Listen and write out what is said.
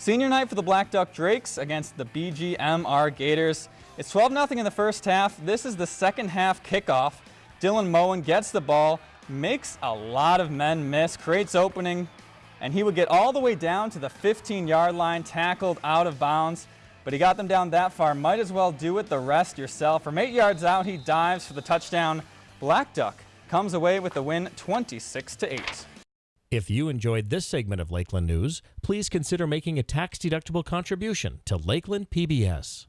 Senior night for the Black Duck Drakes against the BGMR Gators. It's 12-0 in the first half. This is the second half kickoff. Dylan Moen gets the ball, makes a lot of men miss, creates opening, and he would get all the way down to the 15-yard line, tackled out of bounds. But he got them down that far. Might as well do it the rest yourself. From eight yards out, he dives for the touchdown. Black Duck comes away with the win 26 to 8. If you enjoyed this segment of Lakeland News, please consider making a tax-deductible contribution to Lakeland PBS.